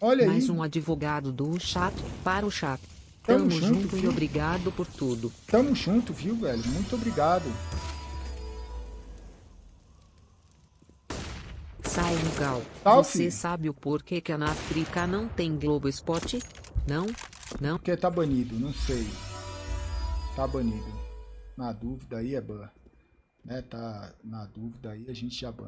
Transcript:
Olha Mais aí. um advogado do chato para o chato. Tamo Tamo, junto, junto, e obrigado por tudo. Tamo junto, viu, velho? Muito obrigado. Sai gal. Salve. Você sabe o porquê que na África não tem Globo Spot? Não? Não? Porque tá banido, não sei. Tá banido. Na dúvida aí é ban. Né? Tá na dúvida aí a gente já ban.